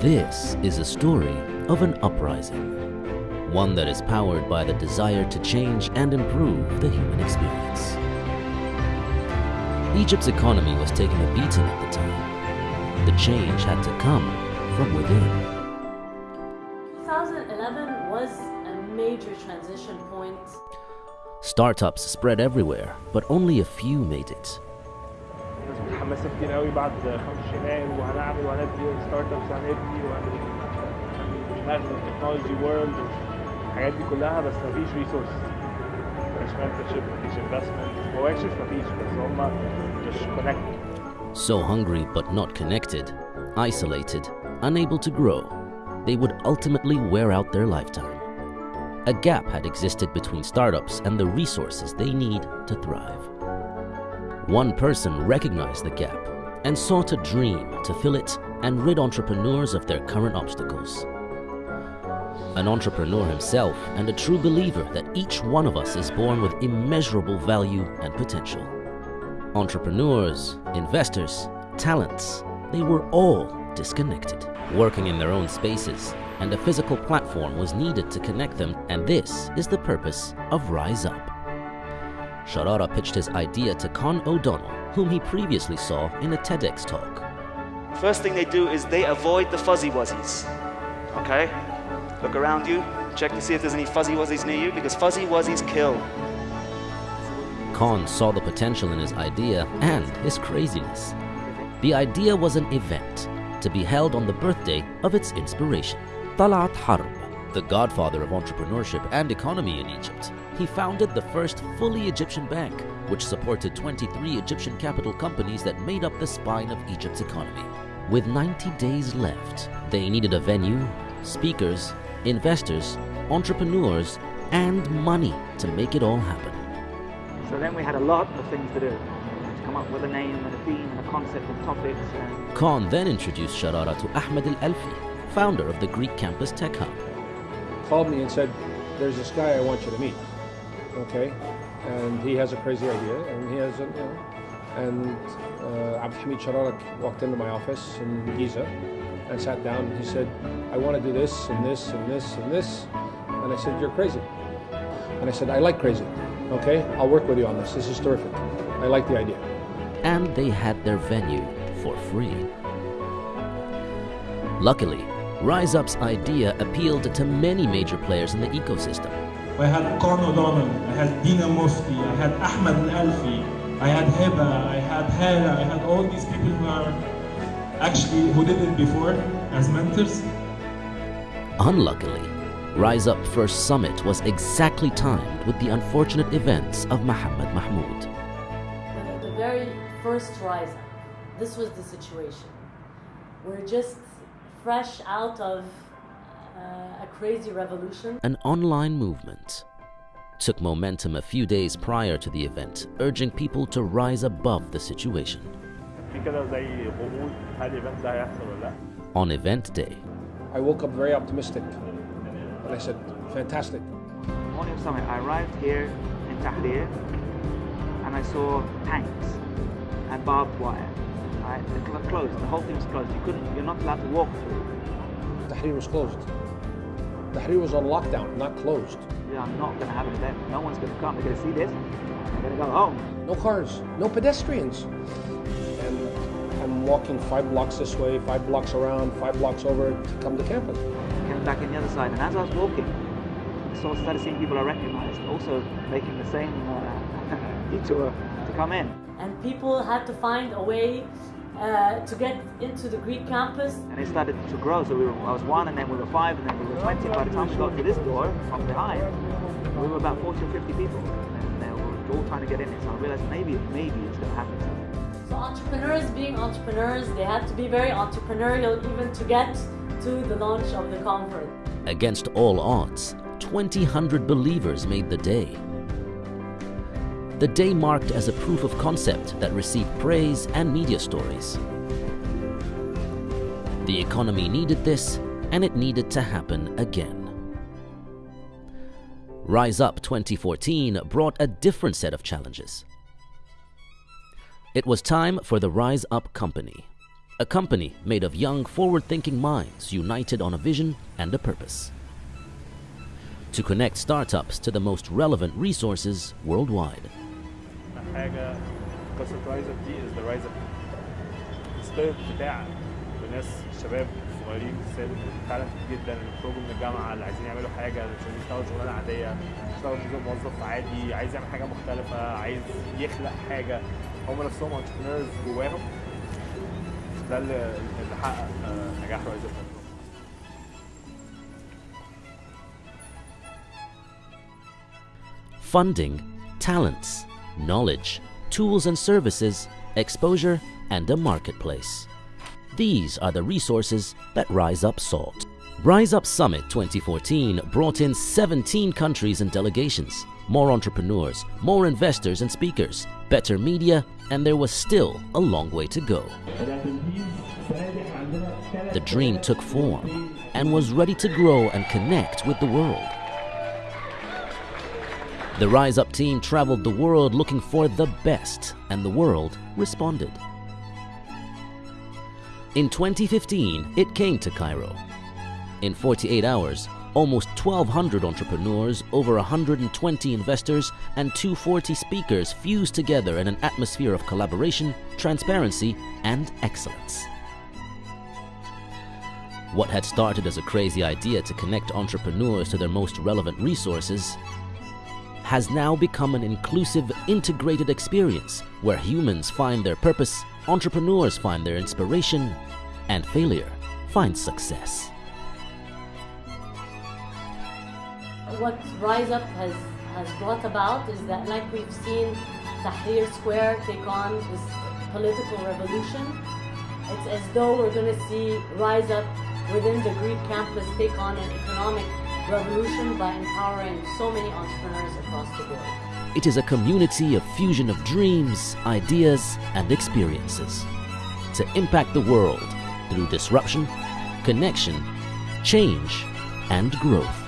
This is a story of an uprising, one that is powered by the desire to change and improve the human experience. Egypt's economy was taking a beating at the time. The change had to come from within. 2011 was a major transition point. Startups spread everywhere, but only a few made it. الناس متحمسه كتير قوي بعد خمس شناين وهنعمل وهندي ستارت ابس هندي وهنعمل international technology world الحاجات دي كلها بس مفيش ريسورس مفيش mentorship مفيش investment هو actually مفيش بس هما just connected So hungry but not connected, isolated, unable to grow, they would ultimately wear out their lifetime. A gap had existed between startups and the resources they need to thrive. One person recognized the gap and sought a dream to fill it and rid entrepreneurs of their current obstacles. An entrepreneur himself and a true believer that each one of us is born with immeasurable value and potential. Entrepreneurs, investors, talents, they were all disconnected, working in their own spaces, and a physical platform was needed to connect them, and this is the purpose of Rise Up. Sharara pitched his idea to Con O'Donnell, whom he previously saw in a TEDx talk. First thing they do is they avoid the fuzzy wuzzies. Okay? Look around you, check to see if there's any fuzzy wuzzies near you, because fuzzy wuzzies kill. Con saw the potential in his idea and his craziness. The idea was an event to be held on the birthday of its inspiration, Talat Harb, the godfather of entrepreneurship and economy in Egypt. He founded the first fully Egyptian bank, which supported 23 Egyptian capital companies that made up the spine of Egypt's economy. With 90 days left, they needed a venue, speakers, investors, entrepreneurs, and money to make it all happen. So then we had a lot of things to do. To come up with a name and a theme and a concept and topics. And Con then introduced Sharara to Ahmed Al Alfi, founder of the Greek campus Tech Hub. Called me and said, "There's this guy I want you to meet." Okay, and he has a crazy idea, and he has a, you know, and uh, Abd Hamid Shararak walked into my office in Giza and sat down. And he said, "I want to do this and this and this and this," and I said, "You're crazy," and I said, "I like crazy." Okay, I'll work with you on this. This is terrific. I like the idea. and they had their venue for free. Luckily, Rise Up's idea appealed to many major players in the ecosystem. I had Con O'Donnell, I had Dina Mufti, I had Ahmed Al-Alfi, I had Heba, I had Hala, I had all these people who are actually who did it before as mentors. Unluckily, Rise Up First Summit was exactly timed with the unfortunate events of Muhammad Mahmoud. The, the very first rise up, this was the situation. We're just fresh out of uh, a crazy revolution. An online movement took momentum a few days prior to the event, urging people to rise above the situation. On event day, I woke up very optimistic and I said, fantastic. Morning of I arrived here in Tahrir and I saw tanks and barbed wire Right? The cl- closed. The whole thing was closed. You couldn't. You're not allowed to walk through. Tahrir was closed. Tahrir was on lockdown, not closed. Yeah, I'm not going to have an event. No one's going to come. They're going to see this. They're going to go home. No cars, no pedestrians. And I'm walking five blocks this way, five blocks around, five blocks over to come to campus. Came back in the other side, and as I was walking, I saw started seeing people I recognised also making the same uh, detour to come in. And people had to find a way uh, to get into the Greek campus. And it started to grow. So we were, I was one, and then we were five, and then we were 20. By the time we got to this door from behind, we were about 40 or 50 people. And they were all trying to get in it. So I realized maybe, maybe it's going to happen. So entrepreneurs being entrepreneurs, they had to be very entrepreneurial even to get to the launch of the conference. against all odds, 2,000 believers made the day. The day marked as a proof of concept that received praise and media stories. The economy needed this, and it needed to happen again. Rise Up 2014 brought a different set of challenges. It was time for the Rise Up Company, a company made of young, forward-thinking minds united on a vision and a purpose. To connect startups to the most relevant resources worldwide. حاجة قصة رايز اب دي از ذا رايز اب السبيريت بتاع الناس الشباب الصغيرين فعلا جدا اللي بيخرجوا من الجامعة اللي عايزين يعملوا حاجة اللي مش عايزين يشتغلوا شغلانة عادية يشتغل زي موظف عادي عايز يعمل حاجة مختلفة عايز يخلق حاجة. هم نفسهم انتربرينورز جواهم. ده اللي حقق آه، نجاح رايز اب funding, talents, knowledge, tools and services, exposure, and a marketplace. These are the resources that Rise Up sought. Rise Up Summit 2014 brought in 17 countries and delegations, more entrepreneurs, more investors and speakers, better media, and there was still a long way to go. The dream took form and was ready to grow and connect with the world. The Rise Up team traveled the world looking for the best, and the world responded. In 2015, it came to Cairo. In 48 hours, almost 1,200 entrepreneurs, over 120 investors, and 240 speakers fused together in an atmosphere of collaboration, transparency, and excellence. What had started as a crazy idea to connect entrepreneurs to their most relevant resources has now become an inclusive, integrated experience where humans find their purpose, entrepreneurs find their inspiration, and failure finds success. what Rise Up has, has brought about is that, like we've seen Tahrir Square take on this political revolution, it's as though we're going to see Rise Up within the Greek campus take on an economic revolution by empowering so many entrepreneurs across the board. It is a community of fusion of dreams, ideas, and experiences to impact the world through disruption, connection, change, and growth.